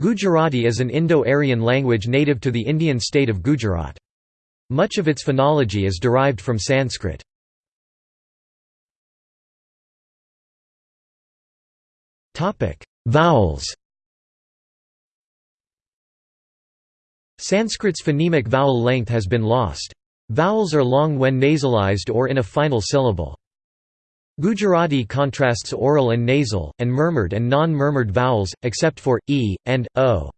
Gujarati is an Indo-Aryan language native to the Indian state of Gujarat. Much of its phonology is derived from Sanskrit. Vowels Sanskrit's phonemic vowel length has been lost. Vowels are long when nasalized or in a final syllable. Gujarati contrasts oral and nasal, and murmured and non-murmured vowels, except for, e, and, o.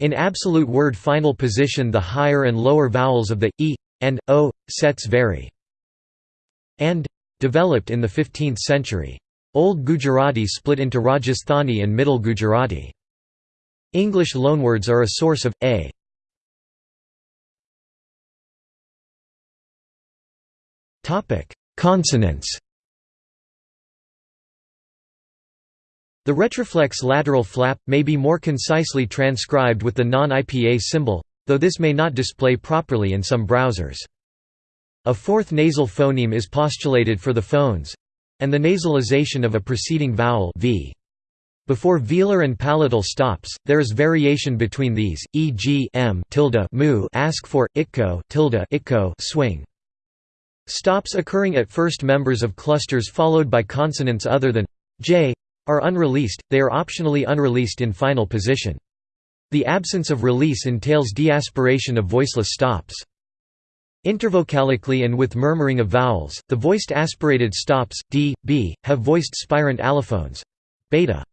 In absolute word final position the higher and lower vowels of the, e, and, o, sets vary. And, developed in the 15th century. Old Gujarati split into Rajasthani and Middle Gujarati. English loanwords are a source of, a. Consonants The retroflex lateral flap, may be more concisely transcribed with the non-IPA symbol, though this may not display properly in some browsers. A fourth nasal phoneme is postulated for the phones and the nasalization of a preceding vowel v. Before velar and palatal stops, there is variation between these, e.g. m tilde mu ask for, itko tilde itko swing. Stops occurring at first members of clusters followed by consonants other than j are unreleased, they are optionally unreleased in final position. The absence of release entails deaspiration of voiceless stops. Intervocalically and with murmuring of vowels, the voiced aspirated stops, d, b, have voiced spirant allophones beta.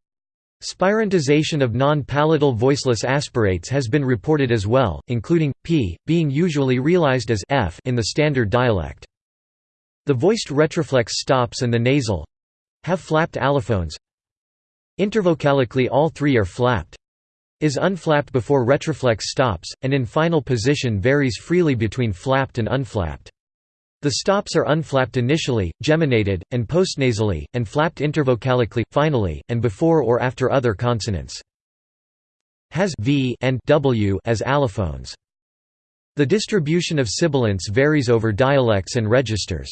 Spirantization of non-palatal voiceless aspirates has been reported as well, including, p, being usually realized as f in the standard dialect. The voiced retroflex stops and the nasal have flapped allophones, Intervocalically all three are flapped. Is unflapped before retroflex stops, and in final position varies freely between flapped and unflapped. The stops are unflapped initially, geminated, and postnasally, and flapped intervocalically, finally, and before or after other consonants. Has v and w as allophones. The distribution of sibilants varies over dialects and registers.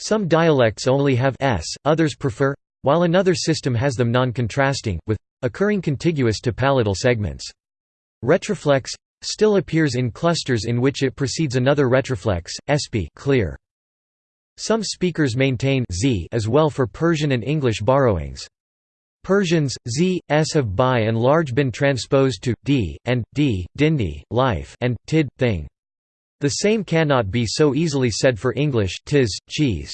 Some dialects only have s, others prefer while another system has them non-contrasting, with occurring contiguous to palatal segments. Retroflex still appears in clusters in which it precedes another retroflex, sp clear. Some speakers maintain z as well for Persian and English borrowings. Persians, z, s have by and large been transposed to, d, and, d, dindi, life, and, tid, thing. The same cannot be so easily said for English tis, cheese.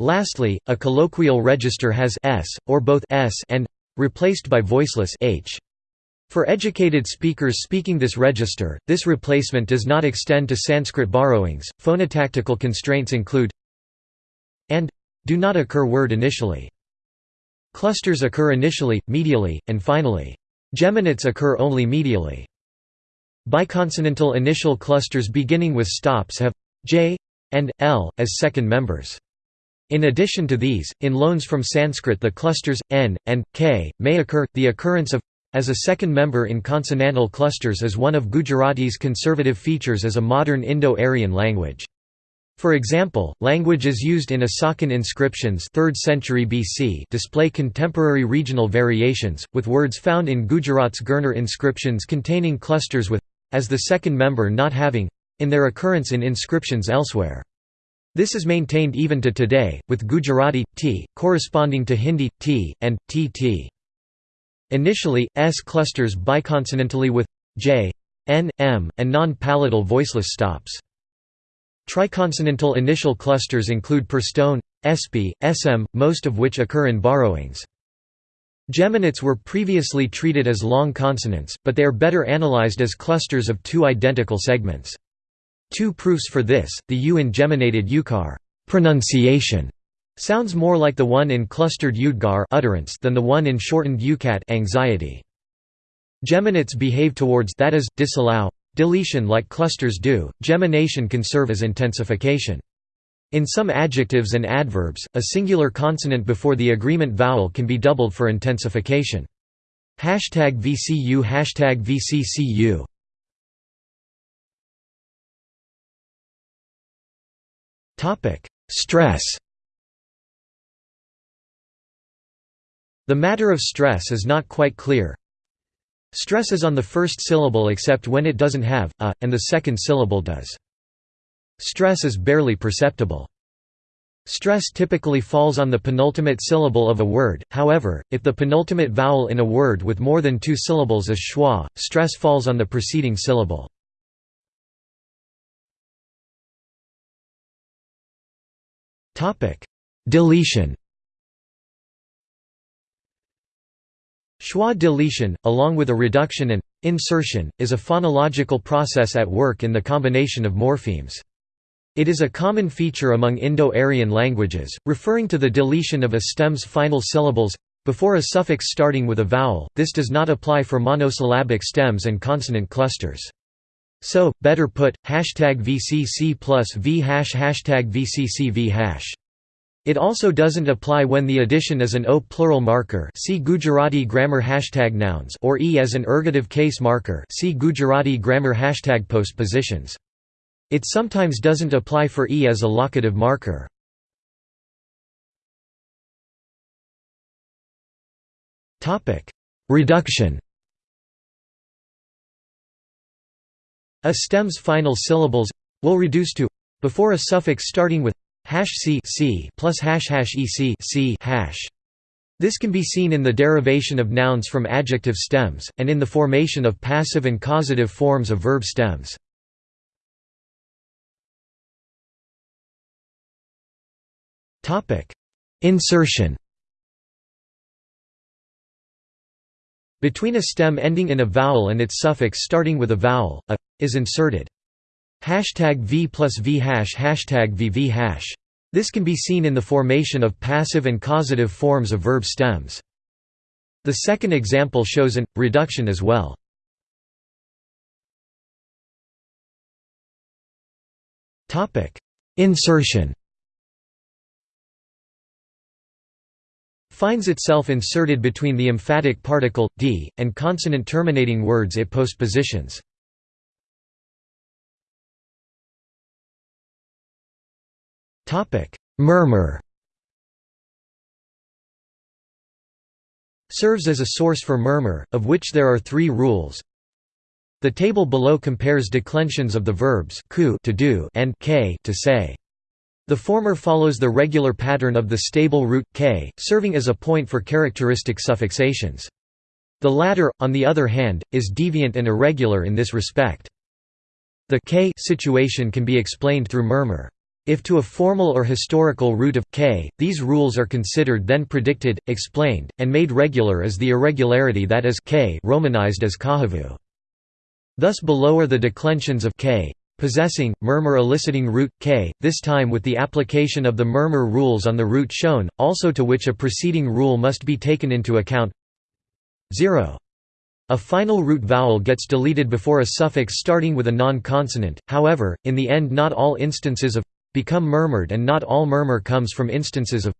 Lastly, a colloquial register has s, or both s and replaced by voiceless h. For educated speakers speaking this register, this replacement does not extend to Sanskrit borrowings. Phonotactical constraints include and do not occur word initially. Clusters occur initially, medially, and finally. Geminates occur only medially. Biconsonantal initial clusters beginning with stops have j and l as second members. In addition to these, in loans from Sanskrit the clusters, n, and, k, may occur. The occurrence of as a second member in consonantal clusters is one of Gujarati's conservative features as a modern Indo-Aryan language. For example, languages used in Asokan inscriptions 3rd century BC display contemporary regional variations, with words found in Gujarat's Girnar inscriptions containing clusters with as the second member not having in their occurrence in inscriptions elsewhere. This is maintained even to today, with Gujarati, t, corresponding to Hindi, t, and, tt. Initially, s clusters biconsonantally with j, n, m, and non-palatal voiceless stops. Triconsonantal initial clusters include perstone, sp, sm, most of which occur in borrowings. Geminates were previously treated as long consonants, but they are better analyzed as clusters of two identical segments. Two proofs for this, the U in geminated ukar pronunciation sounds more like the one in clustered udgar utterance than the one in shortened ukat anxiety. Geminates behave towards that is, disallow, deletion like clusters do, gemination can serve as intensification. In some adjectives and adverbs, a singular consonant before the agreement vowel can be doubled for intensification. Hashtag VCU Hashtag VCCU Stress The matter of stress is not quite clear. Stress is on the first syllable except when it doesn't have a, and the second syllable does. Stress is barely perceptible. Stress typically falls on the penultimate syllable of a word, however, if the penultimate vowel in a word with more than two syllables is schwa, stress falls on the preceding syllable. Deletion Schwa deletion, along with a reduction and insertion, is a phonological process at work in the combination of morphemes. It is a common feature among Indo-Aryan languages, referring to the deletion of a stem's final syllables before a suffix starting with a vowel. This does not apply for monosyllabic stems and consonant clusters. So, better put, hashtag VCC plus V hash hashtag VCC V hash. It also doesn't apply when the addition is an O plural marker see Gujarati grammar hashtag nouns or E as an ergative case marker see Gujarati grammar hashtag postpositions. It sometimes doesn't apply for E as a locative marker. Reduction A stem's final syllables will reduce to before a suffix starting with hash c, c plus hash hash ec c hash. This can be seen in the derivation of nouns from adjective stems, and in the formation of passive and causative forms of verb stems. Insertion Between a stem ending in a vowel and its suffix starting with a vowel, a is inserted. Hashtag v plus v hash hashtag vv hash. This can be seen in the formation of passive and causative forms of verb stems. The second example shows an reduction as well. Topic: Insertion finds itself inserted between the emphatic particle, d, and consonant-terminating words it postpositions. Murmur serves as a source for murmur, of which there are three rules. The table below compares declensions of the verbs to do and k to say. The former follows the regular pattern of the stable root k, serving as a point for characteristic suffixations. The latter, on the other hand, is deviant and irregular in this respect. The k situation can be explained through murmur. If to a formal or historical root of k, these rules are considered then predicted, explained, and made regular as the irregularity that is k romanized as kahavu. Thus below are the declensions of k, possessing, murmur eliciting root, k, this time with the application of the murmur rules on the root shown, also to which a preceding rule must be taken into account 0. A final root vowel gets deleted before a suffix starting with a non-consonant, however, in the end not all instances of become murmured and not all murmur comes from instances of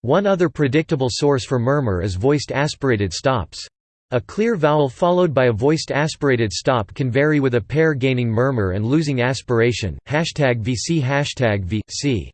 One other predictable source for murmur is voiced aspirated stops. A clear vowel followed by a voiced aspirated stop can vary with a pair gaining murmur and losing aspiration. Hashtag VC hashtag VC.